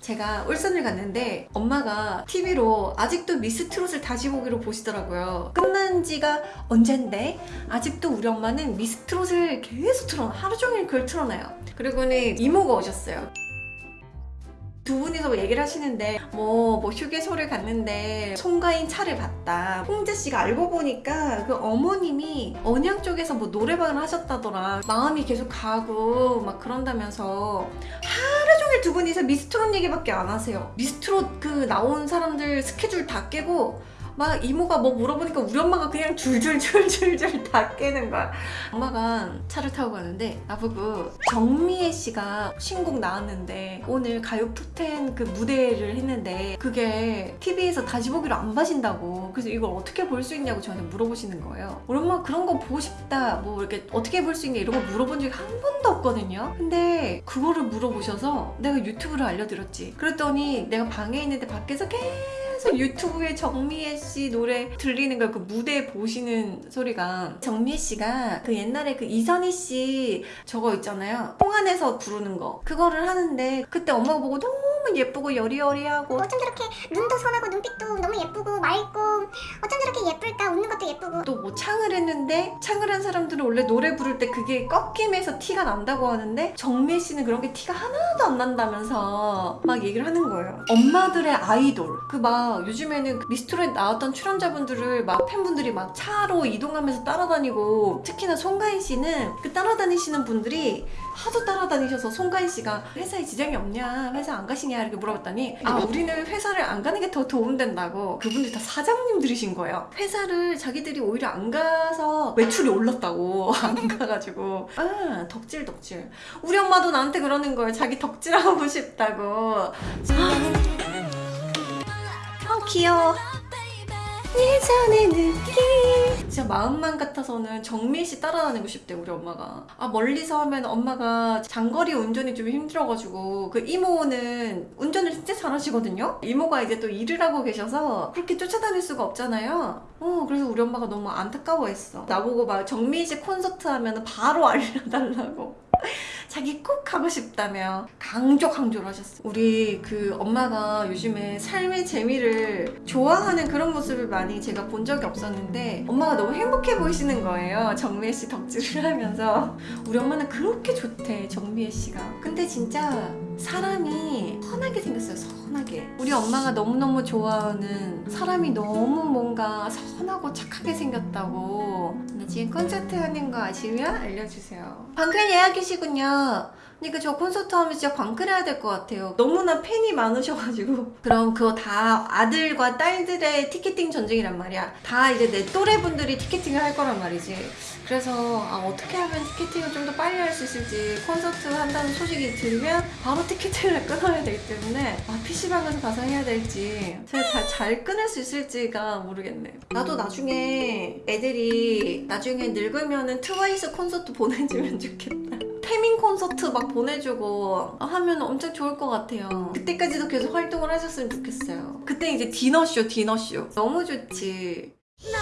제가 울산을 갔는데 엄마가 TV로 아직도 미스 트롯을 다시 보기로 보시더라고요. 끝난 지가 언젠데 아직도 우리 엄마는 미스 트롯을 계속 틀어 하루 종일 그걸 틀어놔요. 그리고는 이모가 오셨어요. 두 분이서 뭐 얘기를 하시는데 뭐, 뭐 휴게소를 갔는데 송가인 차를 봤다 홍재 씨가 알고 보니까 그 어머님이 언양 쪽에서 뭐 노래방을 하셨다더라 마음이 계속 가고 막 그런다면서 하 두 분이서 미스트롯 얘기밖에 안 하세요. 미스트롯 그 나온 사람들 스케줄 다 깨고 막 이모가 뭐 물어보니까 우리 엄마가 그냥 줄줄줄줄줄 다 깨는 거야. 엄마가 차를 타고 가는데 나보고 정미애 씨가 신곡 나왔는데 오늘 가요 톱10 그 무대를 했는데 그게 TV에서 다시 보기로 안 봐진다고. 그래서 이걸 어떻게 볼 수 있냐고 저한테 물어보시는 거예요. 우리 엄마 그런 거 보고 싶다. 뭐 이렇게 어떻게 볼 수 있냐 이런 거 물어본 적이 한 번도 없거든요. 근데 그거를 물어보셔서 내가 유튜브를 알려드렸지. 그랬더니 내가 방에 있는데 밖에서 계속 유튜브에 정미애 씨 노래 들리는 걸 그 무대 보시는 소리가 정미애 씨가 그 옛날에 그 이선희 씨 저거 있잖아요. 홍안에서 부르는 거. 그거를 하는데 그때 엄마가 보고 너무 예쁘고 여리여리하고 어쩜 저렇게 눈도 선하고 눈빛도 너무 예쁘고 맑고 어쩜 저렇게 예쁠까? 웃는 것도 예쁘고. 또 뭐 창을 했는데 창을 한 사람들은 원래 노래 부를 때 그게 꺾임에서 티가 난다고 하는데 정미애 씨는 그런 게 티가 하나도 안 난다면서 막 얘기를 하는 거예요. 엄마들의 아이돌. 그 막 요즘에는 그 미스트롯에 나왔던 출연자분들을 막 팬분들이 막 차로 이동하면서 따라다니고 특히나 송가인 씨는 그 따라다니시는 분들이 하도 따라다니셔서 송가인 씨가 회사에 지장이 없냐? 회사 안 가 시냐 이렇게 물어봤더니 아 우리는 회사를 안 가는 게 더 도움된다고 그분들 다 사장님들이신 거예요. 회사를 자기들이 오히려 안 가서 매출이 올랐다고 안 가가지고. 아 덕질 덕질. 우리 엄마도 나한테 그러는 거예요. 자기 덕질하고 싶다고. 아 귀여워 예전의 느낌. 진짜 마음만 같아서는 정미애 씨 따라다니고 싶대 우리 엄마가. 아 멀리서 하면 엄마가 장거리 운전이 좀 힘들어가지고 그 이모는 운전을 진짜 잘하시거든요? 이모가 이제 또 일을 하고 계셔서 그렇게 쫓아다닐 수가 없잖아요. 어 그래서 우리 엄마가 너무 안타까워했어. 나보고 막 정미애 씨 콘서트 하면 바로 알려달라고 자기 꼭 가고 싶다며 강조 강조를 하셨어요. 우리 그 엄마가 요즘에 삶의 재미를 좋아하는 그런 모습을 많이 제가 본 적이 없었는데 엄마가 너무 행복해 보이시는 거예요. 정미애 씨 덕질을 하면서. 우리 엄마는 그렇게 좋대 정미애 씨가. 근데 진짜 사람이 선하게 생겼어요 선하게 우리 엄마가 너무너무 좋아하는 사람이 너무 뭔가 선하고 착하게 생겼다고. 나 지금 콘서트 하는 거 아시면 알려주세요. 방클 예약이시군요. 그러니까 저 콘서트 하면 진짜 광클해야 될 것 같아요. 너무나 팬이 많으셔가지고. 그럼 그거 다 아들과 딸들의 티켓팅 전쟁이란 말이야. 다 이제 내 또래 분들이 티켓팅을 할 거란 말이지. 그래서 아, 어떻게 하면 티켓팅을 좀 더 빨리 할 수 있을지 콘서트 한다는 소식이 들면 바로 티켓팅을 끊어야 되기 때문에 아, PC방에서 가서 해야 될지 제가 잘, 잘 끊을 수 있을지가 모르겠네. 나도 나중에 애들이 나중에 늙으면은 트와이스 콘서트 보내주면 좋겠다. 태민 콘서트 막 보내주고 하면 엄청 좋을 것 같아요. 그때까지도 계속 활동을 하셨으면 좋겠어요. 그때 이제 디너쇼 디너쇼. 너무 좋지. 널